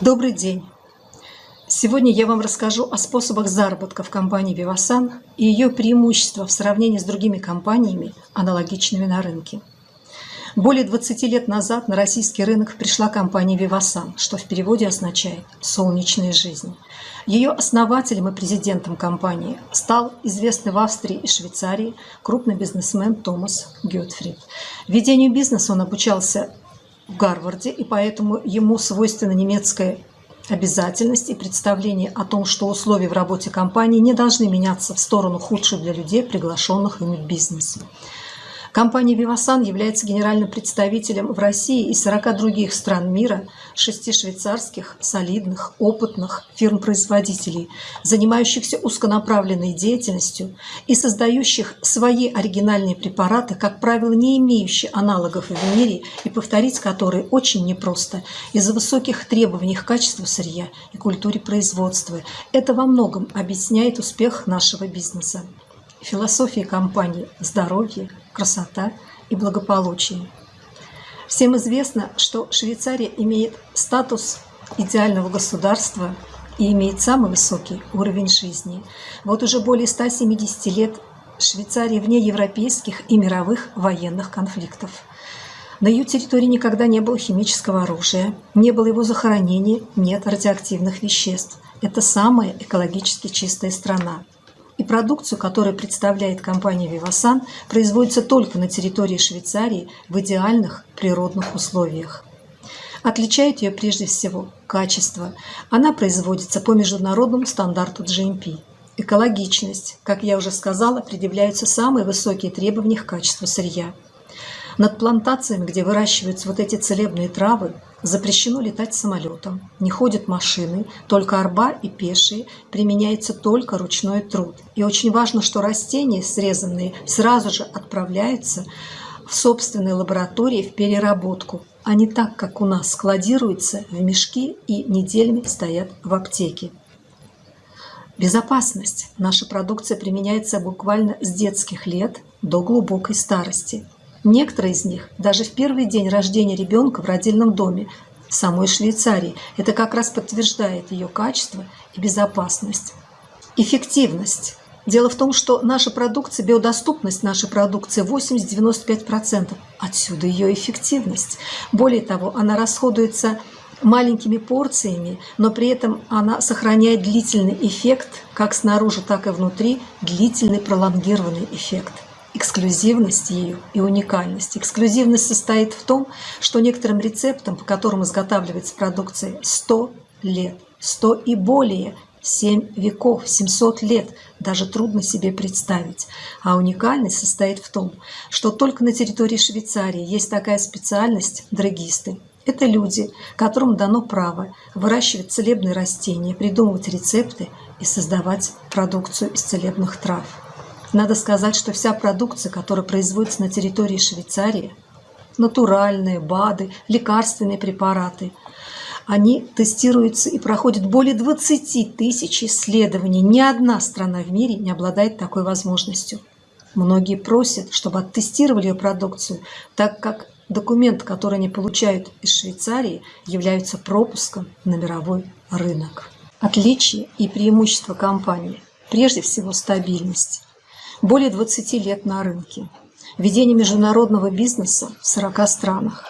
Добрый день! Сегодня я вам расскажу о способах заработка в компании Vivasan и ее преимуществах в сравнении с другими компаниями, аналогичными на рынке. Более 20 лет назад на российский рынок пришла компания Vivasan, что в переводе означает «солнечная жизнь». Ее основателем и президентом компании стал известный в Австрии и Швейцарии крупный бизнесмен Томас Гетфрид. Ведению бизнеса он обучался в Гарварде, и поэтому ему свойственна немецкая обязательность и представление о том, что условия в работе компании не должны меняться в сторону худшую для людей, приглашенных ими в бизнес. Компания «Вивасан» является генеральным представителем в России и 40 других стран мира, шести швейцарских, солидных, опытных фирм-производителей, занимающихся узконаправленной деятельностью и создающих свои оригинальные препараты, как правило, не имеющие аналогов в мире и повторить которые очень непросто из-за высоких требований к качеству сырья и культуре производства. Это во многом объясняет успех нашего бизнеса. Философия компании – здоровье, красота и благополучие. Всем известно, что Швейцария имеет статус идеального государства и имеет самый высокий уровень жизни. Вот уже более 170 лет Швейцария вне европейских и мировых военных конфликтов. На ее территории никогда не было химического оружия, не было его захоронения, нет радиоактивных веществ. Это самая экологически чистая страна и продукцию, которую представляет компания Vivasan, производится только на территории Швейцарии в идеальных природных условиях. Отличает ее прежде всего качество. Она производится по международному стандарту GMP. Экологичность. Как я уже сказала, предъявляются самые высокие требования к качеству сырья. Над плантациями, где выращиваются вот эти целебные травы, запрещено летать самолетом, не ходят машины, только арба и пешие, применяется только ручной труд. И очень важно, что растения, срезанные, сразу же отправляются в собственной лаборатории в переработку, а не так, как у нас складируются в мешки и неделями стоят в аптеке. Безопасность. Наша продукция применяется буквально с детских лет до глубокой старости – Некоторые из них даже в первый день рождения ребенка в родильном доме в самой Швейцарии. Это как раз подтверждает ее качество и безопасность. Эффективность. Дело в том, что наша продукция, биодоступность нашей продукции 80-95%. Отсюда ее эффективность. Более того, она расходуется маленькими порциями, но при этом она сохраняет длительный эффект, как снаружи, так и внутри, длительный пролонгированный эффект эксклюзивность ее и уникальность. Эксклюзивность состоит в том, что некоторым рецептам, по которым изготавливается продукция, 100 лет, 100 и более, 7 веков, 700 лет, даже трудно себе представить. А уникальность состоит в том, что только на территории Швейцарии есть такая специальность – драгисты. Это люди, которым дано право выращивать целебные растения, придумывать рецепты и создавать продукцию из целебных трав. Надо сказать, что вся продукция, которая производится на территории Швейцарии, натуральные БАДы, лекарственные препараты, они тестируются и проходят более 20 тысяч исследований. Ни одна страна в мире не обладает такой возможностью. Многие просят, чтобы оттестировали ее продукцию, так как документы, которые они получают из Швейцарии, являются пропуском на мировой рынок. Отличие и преимущество компании – прежде всего стабильность более 20 лет на рынке, ведение международного бизнеса в 40 странах.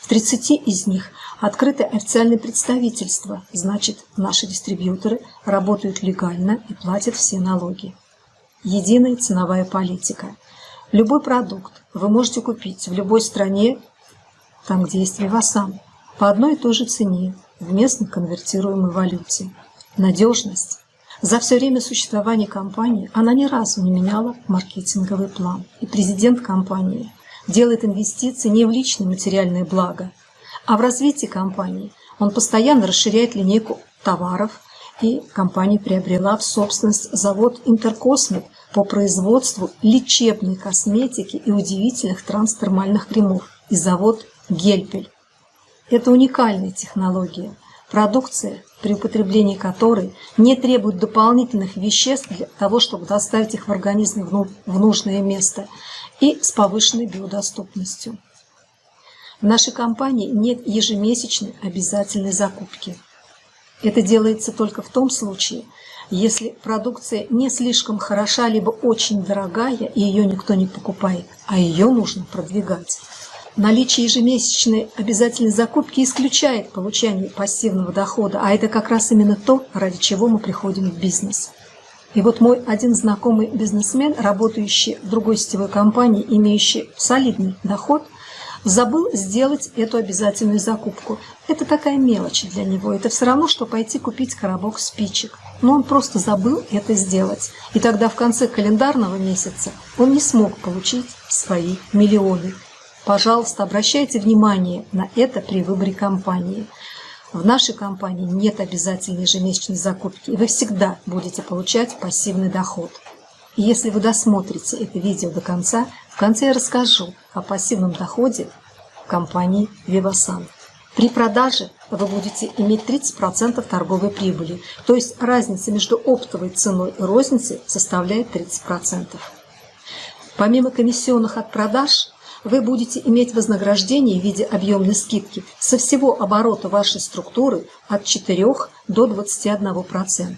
В 30 из них открыты официальные представительства, значит, наши дистрибьюторы работают легально и платят все налоги. Единая ценовая политика. Любой продукт вы можете купить в любой стране, там, где есть Вивасан, по одной и той же цене в местно конвертируемой валюте. Надежность за все время существования компании она ни разу не меняла маркетинговый план. И президент компании делает инвестиции не в личное материальное благо, а в развитие компании. Он постоянно расширяет линейку товаров, и компания приобрела в собственность завод «Интеркосмет» по производству лечебной косметики и удивительных транстермальных кремов и завод «Гельпель». Это уникальная технология – Продукция, при употреблении которой не требует дополнительных веществ для того, чтобы доставить их в организм в нужное место и с повышенной биодоступностью. В нашей компании нет ежемесячной обязательной закупки. Это делается только в том случае, если продукция не слишком хороша, либо очень дорогая, и ее никто не покупает, а ее нужно продвигать. Наличие ежемесячной обязательной закупки исключает получение пассивного дохода, а это как раз именно то, ради чего мы приходим в бизнес. И вот мой один знакомый бизнесмен, работающий в другой сетевой компании, имеющий солидный доход, забыл сделать эту обязательную закупку. Это такая мелочь для него. Это все равно, что пойти купить коробок спичек. Но он просто забыл это сделать. И тогда в конце календарного месяца он не смог получить свои миллионы. Пожалуйста, обращайте внимание на это при выборе компании. В нашей компании нет обязательной ежемесячной закупки, и вы всегда будете получать пассивный доход. И если вы досмотрите это видео до конца, в конце я расскажу о пассивном доходе компании Vivasan. При продаже вы будете иметь 30% торговой прибыли, то есть разница между оптовой ценой и розницей составляет 30%. Помимо комиссионных от продаж, вы будете иметь вознаграждение в виде объемной скидки со всего оборота вашей структуры от 4 до 21%.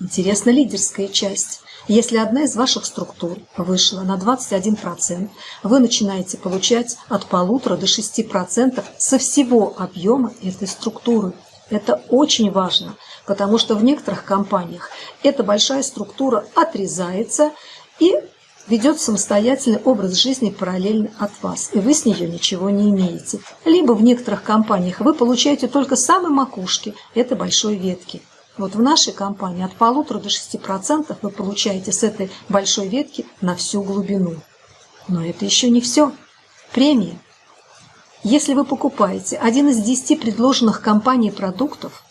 Интересна лидерская часть. Если одна из ваших структур вышла на 21%, вы начинаете получать от полутора до 6% со всего объема этой структуры. Это очень важно, потому что в некоторых компаниях эта большая структура отрезается и ведет самостоятельный образ жизни параллельно от вас, и вы с нее ничего не имеете. Либо в некоторых компаниях вы получаете только самые макушки этой большой ветки. Вот в нашей компании от полутора до 6% вы получаете с этой большой ветки на всю глубину. Но это еще не все. Премия. Если вы покупаете один из 10 предложенных компанией продуктов,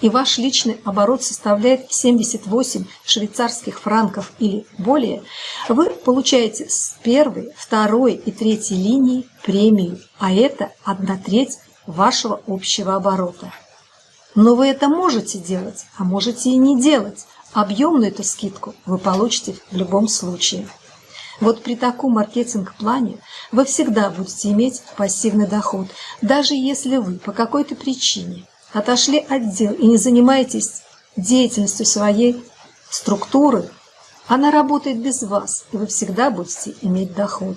и ваш личный оборот составляет 78 швейцарских франков или более, вы получаете с первой, второй и третьей линии премию, а это одна треть вашего общего оборота. Но вы это можете делать, а можете и не делать. Объемную эту скидку вы получите в любом случае. Вот при таком маркетинг-плане вы всегда будете иметь пассивный доход, даже если вы по какой-то причине отошли от дел и не занимаетесь деятельностью своей структуры, она работает без вас, и вы всегда будете иметь доход.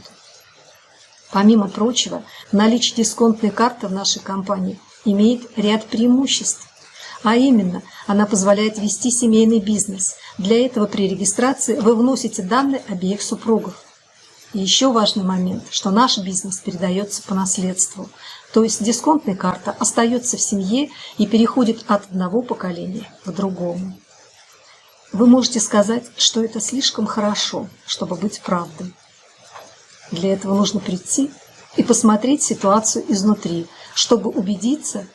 Помимо прочего, наличие дисконтной карты в нашей компании имеет ряд преимуществ. А именно, она позволяет вести семейный бизнес. Для этого при регистрации вы вносите данные обеих супругов. И еще важный момент, что наш бизнес передается по наследству. То есть дисконтная карта остается в семье и переходит от одного поколения к другому. Вы можете сказать, что это слишком хорошо, чтобы быть правдой. Для этого нужно прийти и посмотреть ситуацию изнутри, чтобы убедиться,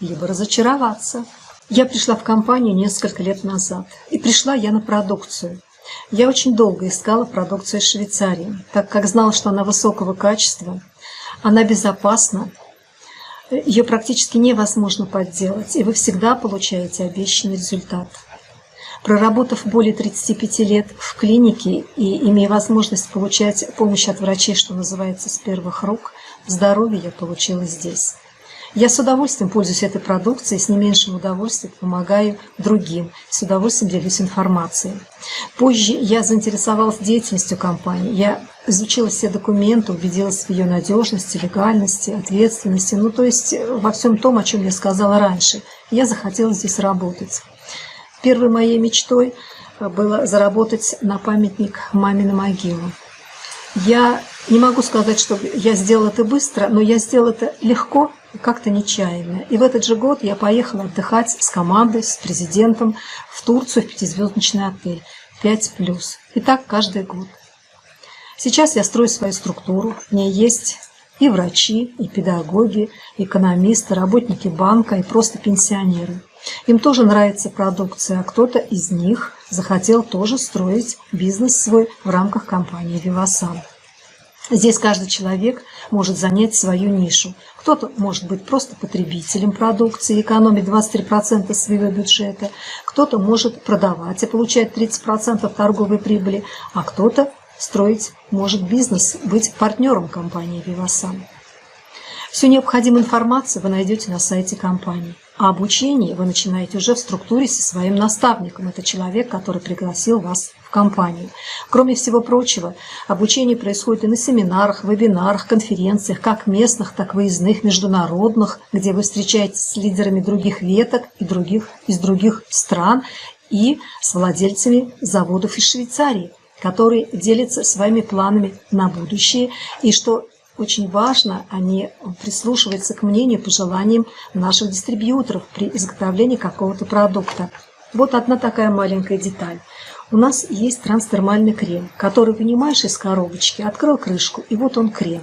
либо разочароваться. Я пришла в компанию несколько лет назад, и пришла я на продукцию. Я очень долго искала продукцию из Швейцарии, так как знала, что она высокого качества, она безопасна, ее практически невозможно подделать, и вы всегда получаете обещанный результат. Проработав более 35 лет в клинике и имея возможность получать помощь от врачей, что называется, с первых рук, здоровье я получила здесь. Я с удовольствием пользуюсь этой продукцией, с не меньшим удовольствием помогаю другим, с удовольствием делюсь информацией. Позже я заинтересовалась деятельностью компании. Я изучила все документы, убедилась в ее надежности, легальности, ответственности, ну то есть во всем том, о чем я сказала раньше. Я захотела здесь работать. Первой моей мечтой было заработать на памятник маме на могилу. Я не могу сказать, что я сделала это быстро, но я сделала это легко, как-то нечаянно. И в этот же год я поехала отдыхать с командой, с президентом в Турцию в пятизвездочный отель. 5+. И так каждый год. Сейчас я строю свою структуру. В ней есть и врачи, и педагоги, экономисты, работники банка, и просто пенсионеры. Им тоже нравится продукция, а кто-то из них захотел тоже строить бизнес свой в рамках компании «Вивасан». Здесь каждый человек может занять свою нишу. Кто-то может быть просто потребителем продукции, экономить 23% своего бюджета, кто-то может продавать и получать 30% торговой прибыли, а кто-то строить может бизнес, быть партнером компании «Вивасан». Всю необходимую информацию вы найдете на сайте компании. А обучение вы начинаете уже в структуре со своим наставником. Это человек, который пригласил вас в компанию. Кроме всего прочего, обучение происходит и на семинарах, вебинарах, конференциях, как местных, так и выездных, международных, где вы встречаетесь с лидерами других веток и других, из других стран и с владельцами заводов из Швейцарии, которые делятся своими планами на будущее и что очень важно, они прислушиваются к мнению, пожеланиям наших дистрибьюторов при изготовлении какого-то продукта. Вот одна такая маленькая деталь. У нас есть трансдермальный крем, который вынимаешь из коробочки, открыл крышку, и вот он крем.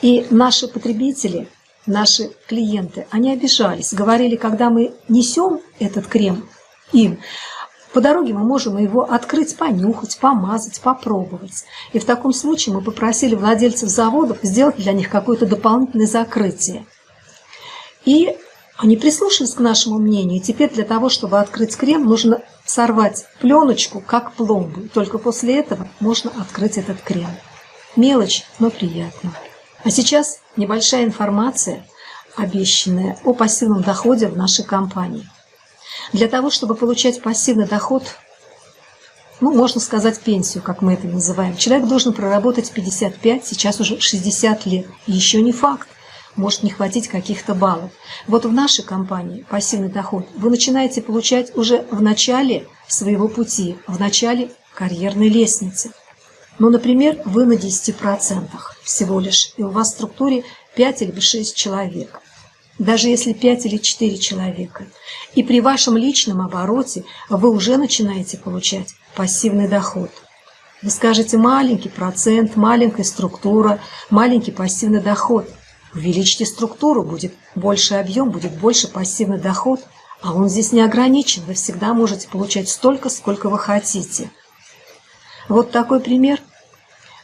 И наши потребители, наши клиенты, они обижались, говорили, когда мы несем этот крем им, по дороге мы можем его открыть, понюхать, помазать, попробовать. И в таком случае мы попросили владельцев заводов сделать для них какое-то дополнительное закрытие. И они прислушались к нашему мнению. И теперь для того, чтобы открыть крем, нужно сорвать пленочку, как пломбу. Только после этого можно открыть этот крем. Мелочь, но приятно. А сейчас небольшая информация, обещанная о пассивном доходе в нашей компании. Для того, чтобы получать пассивный доход, ну, можно сказать, пенсию, как мы это называем, человек должен проработать 55, сейчас уже 60 лет. Еще не факт, может не хватить каких-то баллов. Вот в нашей компании пассивный доход вы начинаете получать уже в начале своего пути, в начале карьерной лестницы. Ну, например, вы на 10% всего лишь, и у вас в структуре 5 или 6 человек даже если 5 или 4 человека. И при вашем личном обороте вы уже начинаете получать пассивный доход. Вы скажете маленький процент, маленькая структура, маленький пассивный доход. Увеличьте структуру, будет больше объем, будет больше пассивный доход. А он здесь не ограничен, вы всегда можете получать столько, сколько вы хотите. Вот такой пример.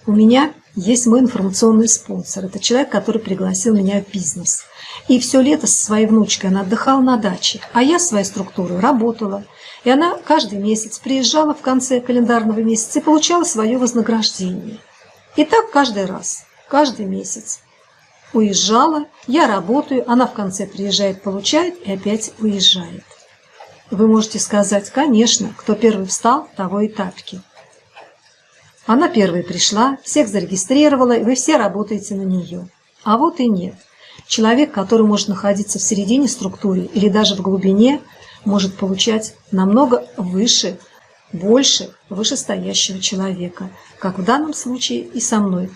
У меня есть мой информационный спонсор. Это человек, который пригласил меня в бизнес. И все лето со своей внучкой она отдыхала на даче, а я своей структурой работала. И она каждый месяц приезжала в конце календарного месяца и получала свое вознаграждение. И так каждый раз, каждый месяц. Уезжала, я работаю, она в конце приезжает, получает и опять уезжает. Вы можете сказать, конечно, кто первый встал, того и тапки. Она первой пришла, всех зарегистрировала, и вы все работаете на нее. А вот и нет. Человек, который может находиться в середине структуры или даже в глубине, может получать намного выше, больше вышестоящего человека, как в данном случае и со мной.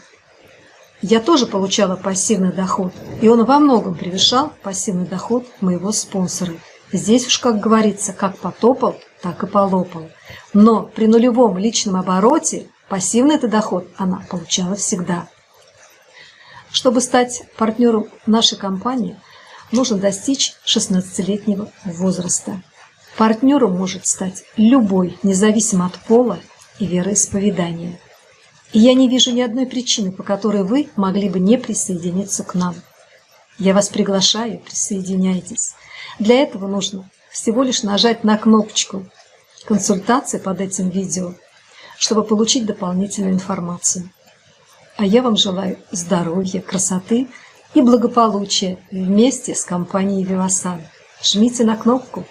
Я тоже получала пассивный доход, и он во многом превышал пассивный доход моего спонсора. Здесь уж, как говорится, как потопал, так и полопал. Но при нулевом личном обороте пассивный это доход она получала всегда. Чтобы стать партнером нашей компании, нужно достичь 16-летнего возраста. Партнером может стать любой, независимо от пола и вероисповедания. И я не вижу ни одной причины, по которой вы могли бы не присоединиться к нам. Я вас приглашаю, присоединяйтесь. Для этого нужно всего лишь нажать на кнопочку «Консультации» под этим видео, чтобы получить дополнительную информацию. А я вам желаю здоровья, красоты и благополучия вместе с компанией «Вивасан». Жмите на кнопку